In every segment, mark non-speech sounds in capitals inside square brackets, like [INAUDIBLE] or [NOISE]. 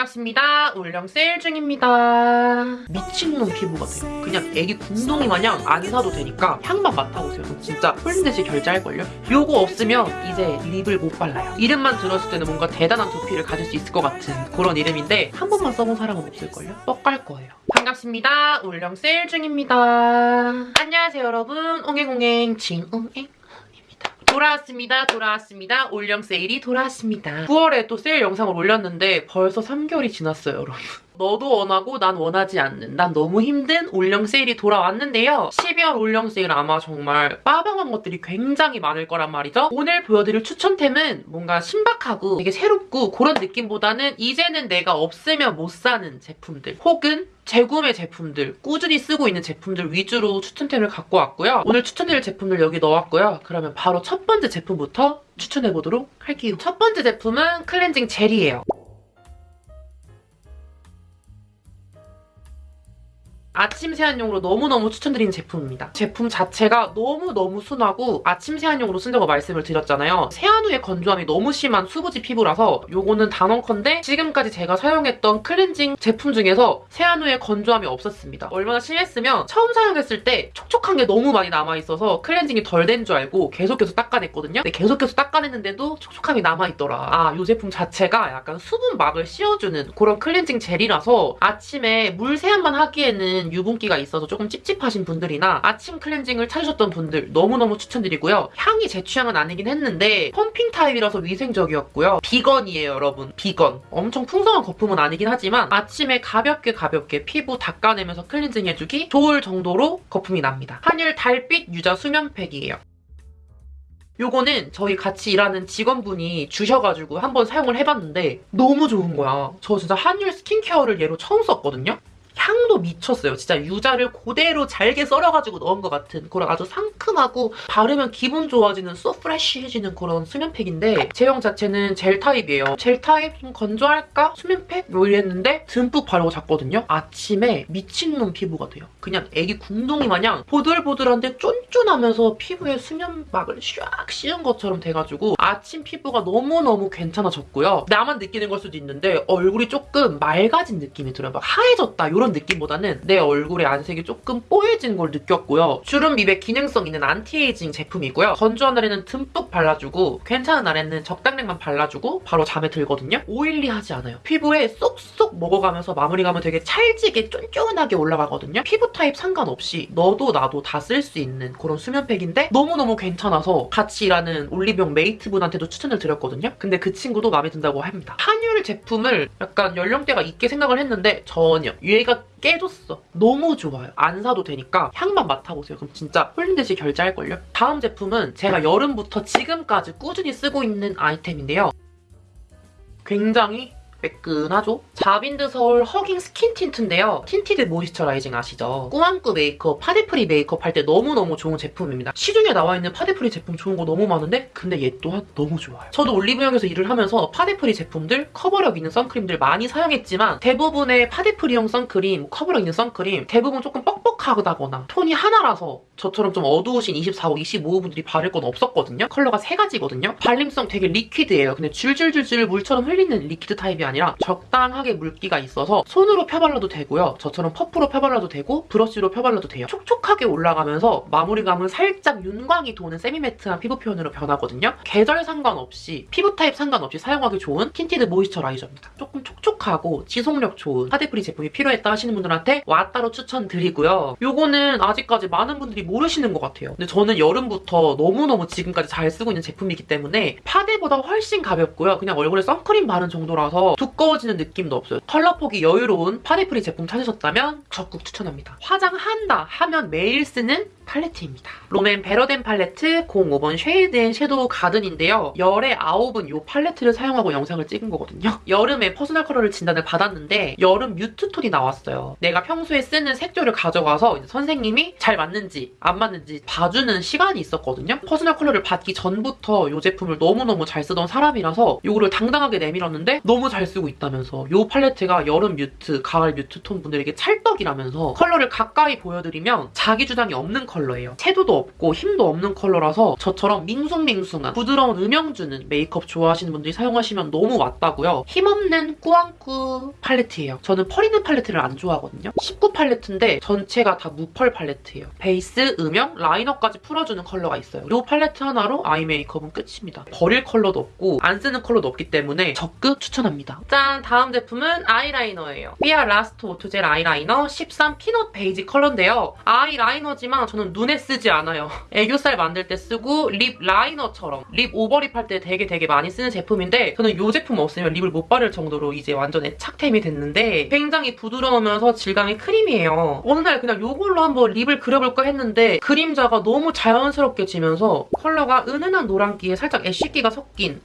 반갑습니다. 울령 세일 중입니다. 미친놈 피부 같아요. 그냥 애기 궁둥이 마냥 안 사도 되니까 향만 맡아보세요. 진짜 홀린 듯이 결제할걸요? 요거 없으면 이제 립을 못 발라요. 이름만 들었을 때는 뭔가 대단한 두피를 가질 수 있을 것 같은 그런 이름인데 한 번만 써본 사람은 없을걸요? 뻑갈 거예요. 반갑습니다. 울령 세일 중입니다. 안녕하세요 여러분. 옹행옹행 진옹행 돌아왔습니다. 돌아왔습니다. 올영 세일이 돌아왔습니다. 9월에 또 세일 영상을 올렸는데 벌써 3개월이 지났어요, 여러분. 너도 원하고 난 원하지 않는 난 너무 힘든 올영 세일이 돌아왔는데요. 12월 올영 세일 아마 정말 빠방한 것들이 굉장히 많을 거란 말이죠. 오늘 보여드릴 추천템은 뭔가 신박하고 되게 새롭고 그런 느낌보다는 이제는 내가 없으면 못 사는 제품들 혹은 재구매 제품들, 꾸준히 쓰고 있는 제품들 위주로 추천템을 갖고 왔고요. 오늘 추천드릴 제품들 여기 넣었고요. 그러면 바로 첫 번째 제품부터 추천해보도록 할게요. 첫 번째 제품은 클렌징 젤이에요. 아침 세안용으로 너무너무 추천드리는 제품입니다. 제품 자체가 너무너무 순하고 아침 세안용으로 쓴다고 말씀을 드렸잖아요. 세안 후에 건조함이 너무 심한 수부지 피부라서 요거는 단언컨대 지금까지 제가 사용했던 클렌징 제품 중에서 세안 후에 건조함이 없었습니다. 얼마나 심했으면 처음 사용했을 때 촉촉한 게 너무 많이 남아있어서 클렌징이 덜 된 줄 알고 계속해서 닦아냈거든요. 근데 계속해서 닦아냈는데도 촉촉함이 남아있더라. 아, 이 제품 자체가 약간 수분막을 씌워주는 그런 클렌징 젤이라서 아침에 물 세안만 하기에는 유분기가 있어서 조금 찝찝하신 분들이나 아침 클렌징을 찾으셨던 분들 너무너무 추천드리고요. 향이 제 취향은 아니긴 했는데 펌핑 타입이라서 위생적이었고요. 비건이에요, 여러분. 비건. 엄청 풍성한 거품은 아니긴 하지만 아침에 가볍게 가볍게 피부 닦아내면서 클렌징 해주기 좋을 정도로 거품이 납니다. 한율 달빛 유자 수면팩이에요. 요거는 저희 같이 일하는 직원분이 주셔가지고 한번 사용을 해봤는데 너무 좋은 거야. 저 진짜 한율 스킨케어를 얘로 처음 썼거든요? 향도 미쳤어요. 진짜 유자를 그대로 잘게 썰어가지고 넣은 것 같은 그런 아주 상큼하고 바르면 기분 좋아지는 so fresh해지는 그런 수면팩인데 제형 자체는 젤 타입이에요. 젤 타입 좀 건조할까? 수면팩? 뭐 이랬는데 듬뿍 바르고 잤거든요. 아침에 미친놈 피부가 돼요. 그냥 애기 궁둥이 마냥 보들보들한데 쫀쫀하면서 피부에 수면막을 샥 씌운 것처럼 돼가지고 아침 피부가 너무너무 괜찮아졌고요. 나만 느끼는 걸 수도 있는데 얼굴이 조금 맑아진 느낌이 들어요. 막 하얘졌다 이런 느낌보다는 내 얼굴의 안색이 조금 뽀얘진 걸 느꼈고요. 주름 미백 기능성 있는 안티에이징 제품이고요. 건조한 날에는 듬뿍 발라주고 괜찮은 날에는 적당량만 발라주고 바로 잠에 들거든요. oily하지 않아요. 피부에 쏙쏙 먹어가면서 마무리감은 되게 찰지게 쫀쫀하게 올라가거든요. 피부 타입 상관없이 너도 나도 다 쓸 수 있는 그런 수면팩인데 너무너무 괜찮아서 같이 일하는 올리브영 메이트분한테도 추천을 드렸거든요. 근데 그 친구도 마음에 든다고 합니다. 한율 제품을 약간 연령대가 있게 생각을 했는데 전혀 얘가 깨졌어. 너무 좋아요. 안 사도 되니까 향만 맡아보세요. 그럼 진짜 홀린 듯이 결제할걸요? 다음 제품은 제가 여름부터 지금까지 꾸준히 쓰고 있는 아이템인데요. 굉장히 매끈하죠? 자빈드 서울 허깅 스킨 틴트인데요. tinted moisturizing 아시죠? 꾸안꾸 메이크업, 파데프리 메이크업 할 때 너무너무 좋은 제품입니다. 시중에 나와 있는 파데프리 제품 좋은 거 너무 많은데 근데 얘 또한 너무 좋아요. 저도 올리브영에서 일을 하면서 파데프리 제품들, 커버력 있는 선크림들 많이 사용했지만 대부분의 파데프리용 선크림, 커버력 있는 선크림 대부분 조금 뻑뻑하다거나 톤이 하나라서 저처럼 좀 어두우신 24호, 25호 분들이 바를 건 없었거든요. 컬러가 세 가지거든요. 발림성 되게 liquid예요. 근데 줄줄줄줄 물처럼 흘리는 liquid 타입이 아니라 적당하게 물기가 있어서 손으로 펴발라도 되고요. 저처럼 퍼프로 펴발라도 되고 브러쉬로 펴발라도 돼요. 촉촉하게 올라가면서 마무리감은 살짝 윤광이 도는 semi-matte한 피부 표현으로 변하거든요. 계절 상관없이 피부 타입 상관없이 사용하기 좋은 tinted moisturizer입니다. 조금 촉촉하고 지속력 좋은 파데프리 제품이 필요했다 하시는 분들한테 왔다로 추천드리고요. 요거는 아직까지 많은 분들이 모르시는 것 같아요. 근데 저는 여름부터 너무너무 지금까지 잘 쓰고 있는 제품이기 때문에 파데보다 훨씬 가볍고요. 그냥 얼굴에 선크림 바른 정도라서 두꺼워지는 느낌도 없어요. 컬러 폭이 여유로운 파데프리 제품 찾으셨다면 적극 추천합니다. 화장한다 하면 매일 쓰는 팔레트입니다. 롬앤 베러덴 팔레트 05번 쉐이드 앤 섀도우 가든인데요. 열의 9은 이 팔레트를 사용하고 영상을 찍은 거거든요. 여름에 퍼스널 컬러를 진단을 받았는데 여름 mute 톤이 나왔어요. 내가 평소에 쓰는 색조를 가져가서 선생님이 잘 맞는지 안 맞는지 봐주는 시간이 있었거든요. 퍼스널 컬러를 받기 전부터 이 제품을 너무너무 잘 쓰던 사람이라서 이거를 당당하게 내밀었는데 너무 잘 쓰고 있다면서 이 팔레트가 여름 mute, 가을 mute 톤 분들에게 찰떡이라면서 컬러를 가까이 보여드리면 자기 주장이 없는 컬러예요. 채도도 없고 힘도 없는 컬러라서 저처럼 밍숭밍숭한 부드러운 음영 주는 메이크업 좋아하시는 분들이 사용하시면 너무 맞다고요. 힘없는 꾸안꾸 팔레트예요. 저는 펄 있는 팔레트를 안 좋아하거든요. 19 팔레트인데 전체가 다 무펄 팔레트예요. 베이스, 음영, 라이너까지 풀어주는 컬러가 있어요. 이 팔레트 하나로 아이 메이크업은 끝입니다. 버릴 컬러도 없고 안 쓰는 컬러도 없기 때문에 적극 추천합니다. 짠! 다음 제품은 아이라이너예요. 삐아 라스트 오토젤 아이라이너 13 피넛 베이지 컬러인데요. 아이라이너지만 저는 눈에 쓰지 않아요. [LAUGHS] 애교살 만들 때 쓰고 립 라이너처럼 립 오버립 할 때 되게 되게 많이 쓰는 제품인데 저는 이 제품 없으면 립을 못 바를 정도로 이제 완전 애착템이 됐는데 굉장히 부드러우면서 질감이 크림이에요. 어느 날 그냥 이걸로 한번 립을 그려볼까 했는데 그림자가 너무 자연스럽게 지면서 컬러가 은은한 노란기에 살짝 ash기가 섞인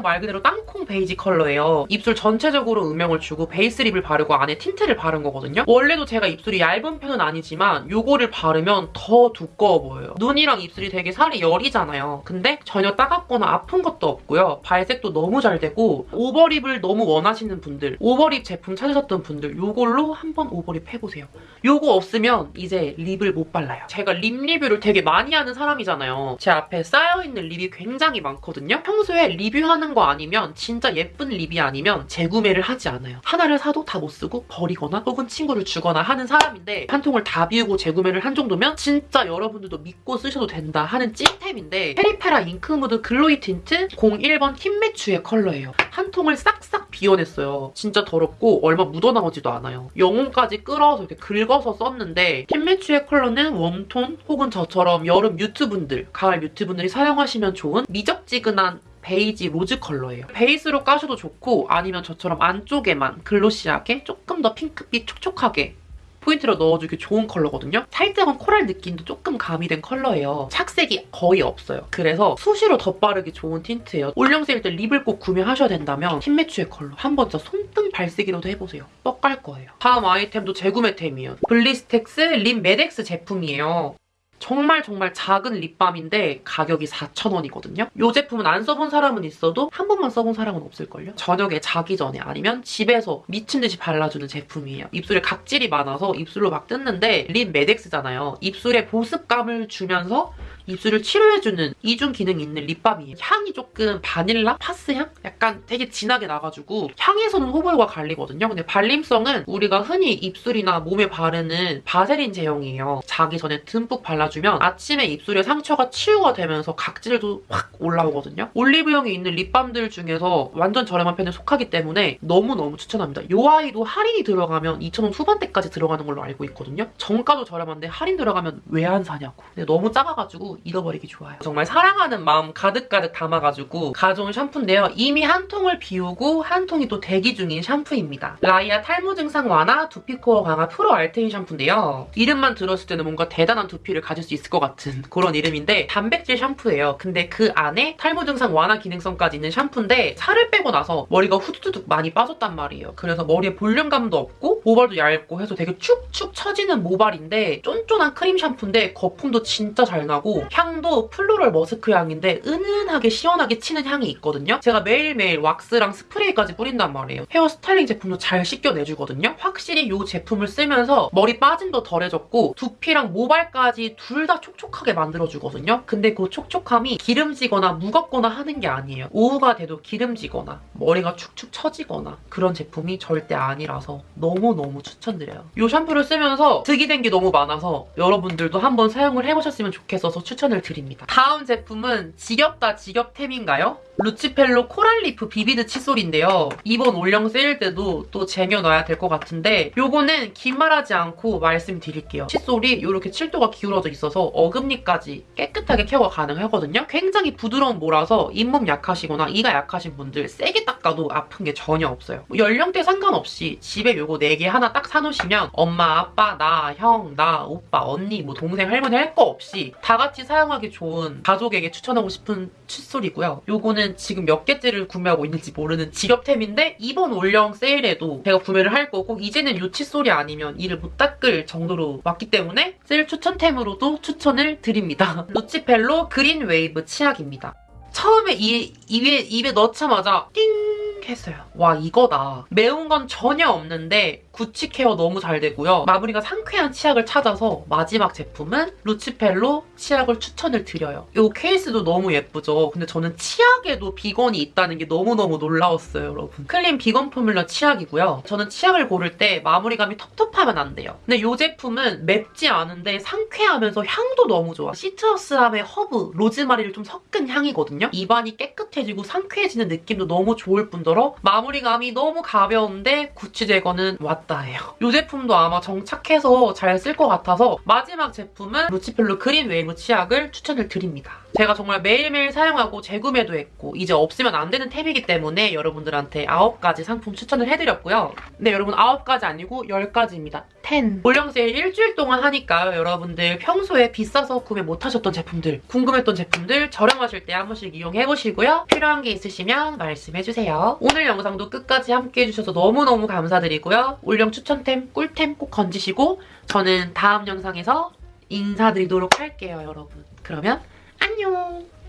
딱말 그대로 땅콩 베이지 컬러예요. 입술 전체적으로 음영을 주고 베이스 립을 바르고 안에 틴트를 바른 거거든요. 원래도 제가 입술이 얇은 편은 아니지만 이거를 바르면 더 두꺼워 보여요. 눈이랑 입술이 되게 살이 여리잖아요. 근데 전혀 따갑거나 아픈 것도 없고요. 발색도 너무 잘 되고 오버립을 너무 원하시는 분들, 오버립 제품 찾으셨던 분들 이걸로 한번 오버립 해보세요. 이거 없으면 이제 립을 못 발라요. 제가 립 리뷰를 되게 많이 하는 사람이잖아요. 제 앞에 쌓여있는 립이 굉장히 많거든요. 평소에 리뷰하는 거 아니면 진짜 예쁜 립이 아니면 재구매를 하지 않아요. 하나를 사도 다 못 쓰고 버리거나 혹은 친구를 주거나 하는 사람인데 한 통을 다 비우고 재구매를 한 정도면 진짜 여러분들도 믿고 쓰셔도 된다 하는 찐템인데 페리페라 잉크무드 글로이 틴트 01번 흰매추의 컬러예요. 한 통을 싹싹 비워냈어요. 진짜 더럽고 얼마 묻어나오지도 않아요. 영혼까지 끌어서 이렇게 긁어서 썼는데 흰매추의 컬러는 웜톤 혹은 저처럼 여름 mute분들, 가을 mute분들이 사용하시면 좋은 미적지근한 베이지 로즈 컬러예요. 베이스로 까셔도 좋고 아니면 저처럼 안쪽에만 glossy하게 조금 더 핑크빛 촉촉하게 포인트로 넣어주기 좋은 컬러거든요. 살짝은 코랄 느낌도 조금 가미된 컬러예요. 착색이 거의 없어요. 그래서 수시로 덧바르기 좋은 틴트예요. 올영세일 때 립을 꼭 구매하셔야 된다면 흰매추의 컬러 한번 진짜 손등 발색이라도 해보세요. 뻑갈 거예요. 다음 아이템도 재구매템이에요. 블리스텍스 립 메덱스 제품이에요. 정말 정말 작은 립밤인데 가격이 4,000원이거든요. 이 제품은 안 써본 사람은 있어도 한 번만 써본 사람은 없을걸요? 저녁에 자기 전에 아니면 집에서 미친 듯이 발라주는 제품이에요. 입술에 각질이 많아서 입술을 막 뜯는데 립 메덱스잖아요. 입술에 보습감을 주면서 입술을 치료해주는 이중 기능이 있는 립밤이에요. 향이 조금 바닐라? 파스 향? 약간 되게 진하게 나가지고 향에서는 호불호가 갈리거든요. 근데 발림성은 우리가 흔히 입술이나 몸에 바르는 바세린 제형이에요. 자기 전에 듬뿍 발라주면 아침에 입술에 상처가 치유가 되면서 각질도 확 올라오거든요. 올리브영에 있는 립밤들 중에서 완전 저렴한 편에 속하기 때문에 너무너무 추천합니다. 이 아이도 할인이 들어가면 2,000원 후반대까지 들어가는 걸로 알고 있거든요. 정가도 저렴한데 할인 들어가면 왜 안 사냐고. 근데 너무 작아가지고 잃어버리기 좋아요. 정말 사랑하는 마음 가득가득 담아가지고 가져온 샴푸인데요. 이미 한 통을 비우고 한 통이 또 대기 중인 샴푸입니다. 라이아 탈모 증상 완화 두피 코어 강화 프로 알테인 샴푸인데요. 이름만 들었을 때는 뭔가 대단한 두피를 가질 수 있을 것 같은 그런 이름인데 단백질 샴푸예요. 근데 그 안에 탈모 증상 완화 기능성까지 있는 샴푸인데 살을 빼고 나서 머리가 후두둑 많이 빠졌단 말이에요. 그래서 머리에 볼륨감도 없고 모발도 얇고 해서 되게 축축 처지는 모발인데 쫀쫀한 크림 샴푸인데 거품도 진짜 잘 나고 향도 플로럴 머스크 향인데 은은하게 시원하게 치는 향이 있거든요. 제가 매일매일 왁스랑 스프레이까지 뿌린단 말이에요. 헤어 스타일링 제품도 잘 씻겨내주거든요. 확실히 이 제품을 쓰면서 머리 빠짐도 덜해졌고 두피랑 모발까지 둘 다 촉촉하게 만들어주거든요. 근데 그 촉촉함이 기름지거나 무겁거나 하는 게 아니에요. 오후가 돼도 기름지거나 머리가 축축 처지거나 그런 제품이 절대 아니라서 너무너무 추천드려요. 이 샴푸를 쓰면서 득이 된 게 너무 많아서 여러분들도 한번 사용을 해보셨으면 좋겠어서 추천을 드립니다. 다음 제품은 지겹다 지겹템인가요? 루치펠로 코랄리프 비비드 칫솔인데요. 이번 올영 세일 때도 또 쟁여놔야 될 것 같은데 요거는 긴말하지 않고 말씀드릴게요. 칫솔이 이렇게 7도가 기울어져 있어서 어금니까지 깨끗하게 케어가 가능하거든요. 굉장히 부드러운 모라서 잇몸 약하시거나 이가 약하신 분들 세게 닦아도 아픈 게 전혀 없어요. 뭐 연령대 상관없이 집에 요거 4개 하나 딱 사놓으시면 엄마, 아빠, 나, 형, 나, 오빠, 언니, 뭐 동생, 할머니 할 거 없이 다 같이 사용하기 좋은 가족에게 추천하고 싶은 칫솔이고요. 요거는 지금 몇 개째를 구매하고 있는지 모르는 지겹템인데 이번 올영 세일에도 제가 구매를 할 거고 이제는 요 칫솔이 아니면 이를 못 닦을 정도로 왔기 때문에 세일 추천템으로도 추천을 드립니다. [LAUGHS] 루치펠로 그린 웨이브 치약입니다. 처음에 이, 입에, 입에 넣자마자 띵 했어요. 와 이거다. 매운 건 전혀 없는데 구취 케어 너무 잘 되고요. 마무리가 상쾌한 치약을 찾아서 마지막 제품은 루치펠로 치약을 추천을 드려요. 이 케이스도 너무 예쁘죠? 근데 저는 치약에도 비건이 있다는 게 너무너무 놀라웠어요, 여러분. 클린 비건 포뮬러 치약이고요. 저는 치약을 고를 때 마무리감이 텁텁하면 안 돼요. 근데 이 제품은 맵지 않은데 상쾌하면서 향도 너무 좋아. 시트러스함의 허브, 로즈마리를 좀 섞은 향이거든요. 입안이 깨끗해지고 상쾌해지는 느낌도 너무 좋을 뿐더러 마무리감이 너무 가벼운데 구취 제거는 왔다예요. 이 제품도 아마 정착해서 잘 쓸 것 같아서 마지막 제품은 루치펠로 그린 웨이브 치약을 추천을 드립니다. 제가 정말 매일매일 사용하고 재구매도 했고 이제 없으면 안 되는 템이기 때문에 여러분들한테 9가지 상품 추천을 해드렸고요. 근데 여러분 9가지 아니고 10가지입니다. 10. 올영 세일 일주일 동안 하니까 여러분들 평소에 비싸서 구매 못하셨던 제품들, 궁금했던 제품들 저렴하실 때 한 번씩 이용해보시고요. 필요한 게 있으시면 말씀해주세요. 오늘 영상도 끝까지 함께 해 주셔서 너무너무 감사드리고요. 올영 추천템, 꿀템 꼭 건지시고 저는 다음 영상에서 인사드리도록 할게요, 여러분. 그러면 안녕!